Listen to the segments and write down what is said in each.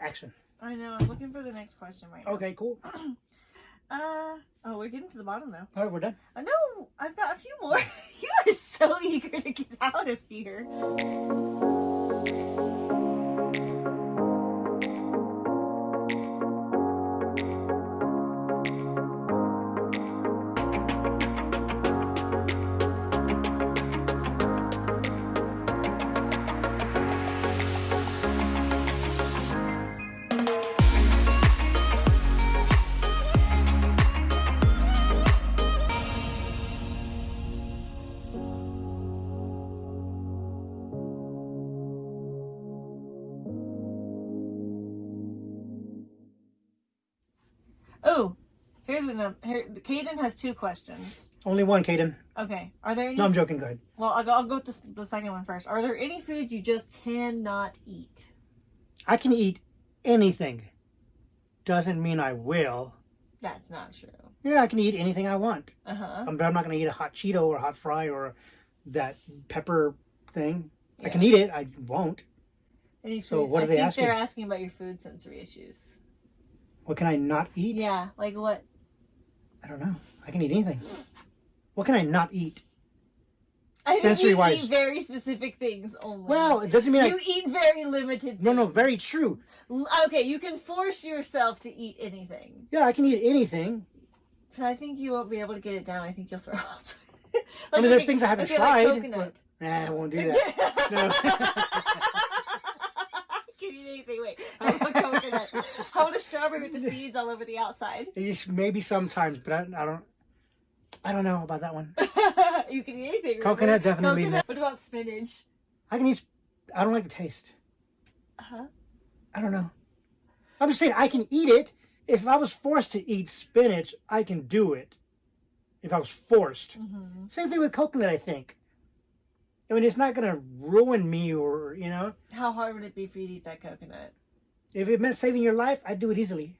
Action. I know. I'm looking for the next question right now. Okay, cool. Uh oh, we're getting to the bottom now. All right, we're done. Uh, no, I've got a few more. you are so eager to get out of here. Oh, here's another. Here, Caden has two questions. Only one, Caden. Okay, are there any? No, I'm joking. Go ahead. Well, I'll go, I'll go with the, the second one first. Are there any foods you just cannot eat? I can eat anything. Doesn't mean I will. That's not true. Yeah, I can eat anything I want. Uh huh. I'm, but I'm not going to eat a hot Cheeto or a hot fry or that pepper thing. I can eat it. I won't. So what are I they think asking? they're asking about your food sensory issues. What can I not eat? Yeah, like what? I don't know. I can eat anything. What can I not eat? I think Sensory you wise. eat very specific things only. Well, it doesn't mean you I. eat very limited. No, no, very true. L- Okay, you can force yourself to eat anything. Yeah, I can eat anything. But I think you won't be able to get it down. I think you'll throw up. I mean, there's things I haven't okay, tried, Like coconut. Nah, I won't do that. No. anything. Wait, how about coconut? About a strawberry with the seeds all over the outside? It's maybe sometimes, but I, I don't. I don't know about that one. you can eat anything. Coconut, remember? definitely Coconut. What about spinach? I can eat. I don't like the taste. Huh? I don't know. I'm just saying I can eat it. If I was forced to eat spinach, I can do it. If I was forced. Mm-hmm. Same thing with coconut, I think. I mean, it's not going to ruin me or, you know. How hard would it be for you to eat that coconut? If it meant saving your life, I'd do it easily.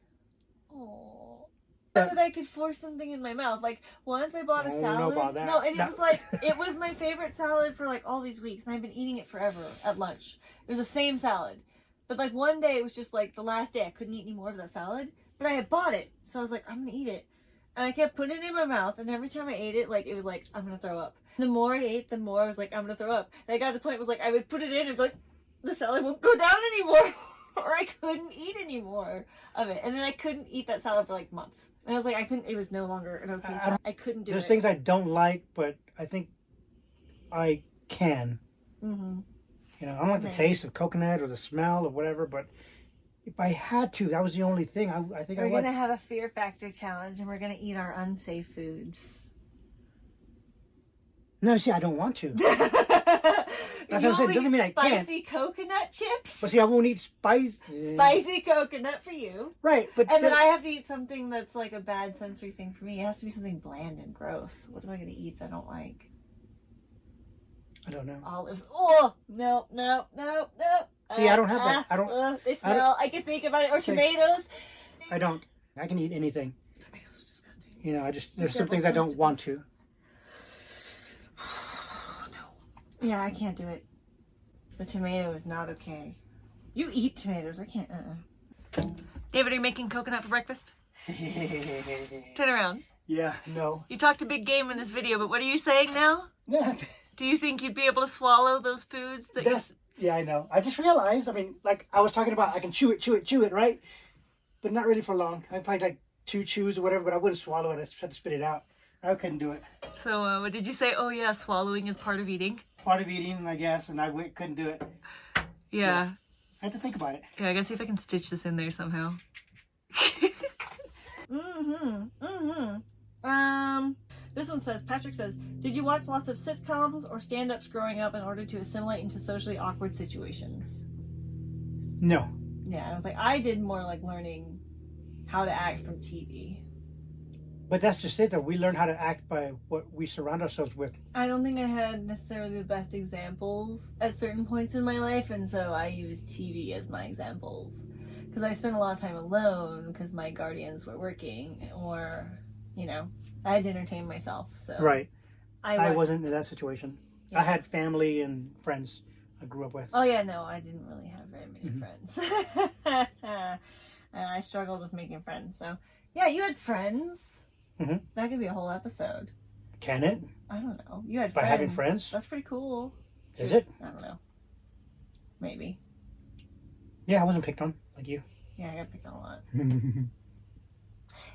Oh. Uh, that I could force something in my mouth. Like once I bought a I don't salad. know about that. No, and it No. was like it was my favorite salad for like all these weeks, and I've been eating it forever at lunch. It was the same salad, but like one day it was just like the last day I couldn't eat any more of that salad. But I had bought it, so I was like, I'm gonna eat it, and I kept putting it in my mouth, and every time I ate it, like it was like I'm gonna throw up. The more I ate, the more I was like I'm gonna throw up. And I got to the point was like I would put it in and be like the salad won't go down anymore. or I couldn't eat anymore of it. And then I couldn't eat that salad for like months. And I was like, I couldn't, it was no longer an okay I- I salad. I couldn't do There's it. things I don't like, but I think I can. hmm You know, I don't like the taste of coconut or the smell or whatever, but if I had to, that was the only thing. I, I think I We're would. going to have a fear factor challenge and we're going to eat our unsafe foods. No, see, I don't want to. That's what I'm saying. Doesn't mean I can't. Spicy coconut chips. But see, I won't eat spice. Spicy coconut for you. Right, but And then I have to eat something that's like a bad sensory thing for me. It has to be something bland and gross. What am I going to eat that I don't like? I don't know. olives. Oh no, no, no, no. See, I don't have that. Ah, I don't- uh, they smell. I, can think about it. Or tomatoes. I don't. I can eat anything. Tomatoes are disgusting. You know, I just there's some things I don't want to. No. Yeah, I can't do it. The tomato is not okay. You eat tomatoes. I can't. Uh. David, are you making coconut for breakfast? Turn around. yeah, no. You talked a big game in this video, but what are you saying now? Yeah, Do you think you'd be able to swallow those foods that you? that's, yeah, I know. I just realized. I mean, like I was talking about, I can chew it, chew it, chew it, right? But not really for long. I probably like two chews or whatever, but I wouldn't swallow it. I just had to spit it out. I couldn't do it. So, uh, what did you say? Oh yeah, swallowing is part of eating. Part of eating, I guess, and I w- couldn't do it. Yeah. I had to think about it. Yeah, I gotta see if I can stitch this in there somehow. mm-hmm. Mm-hmm. Um this one says Patrick says, Did you watch lots of sitcoms or stand ups growing up in order to assimilate into socially awkward situations? No. Yeah, I was like, I did more like learning how to act from TV. But that's just it, though. We learn how to act by what we surround ourselves with. I don't think I had necessarily the best examples at certain points in my life, and so I used TV as my examples. Because I spent a lot of time alone because my guardians were working, or, you know, I had to entertain myself. So Right. I, I wasn't in that situation. Yeah. I had family and friends. I grew up with. Oh yeah, no, I didn't really have very many Mhm. friends. Uh, I struggled with making friends. So yeah, you had friends. Mhm. That could be a whole episode. Can it? I don't know. You had By friends. having friends? That's pretty cool. Is it? I don't know. Maybe. Yeah, I wasn't picked on like you. Yeah, I got picked on a lot.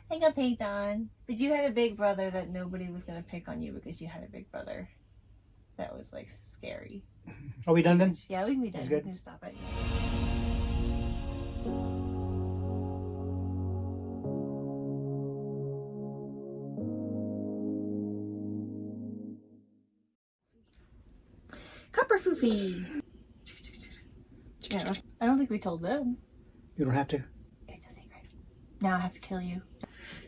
I got picked on. But you had a big brother that nobody was gonna pick on you because you had a big brother. That was like scary. Are we done then? Yeah, we can be done. We good. can stop it. Copper Foofy. Yeah, I don't think we told them. You don't have to. It's a secret. Now I have to kill you.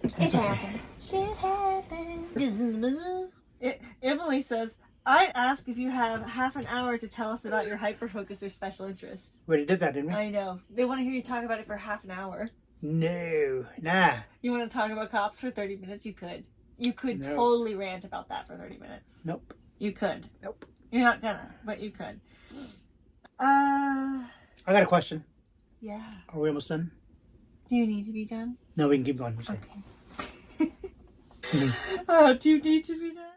It okay. happens. Shit happens. It, Emily says, I ask if you have half an hour to tell us about your hyperfocus or special interest. We already did that, didn't we? I know. They want to hear you talk about it for half an hour. No, nah. You want to talk about cops for 30 minutes? You could. You could No. totally rant about that for 30 minutes. Nope. You could. Nope. You're not gonna, but you could. Uh, I got a question. yeah. Are we almost done? Do you need to be done? No, we can keep going. Okay. Mm. oh, do you need to be done?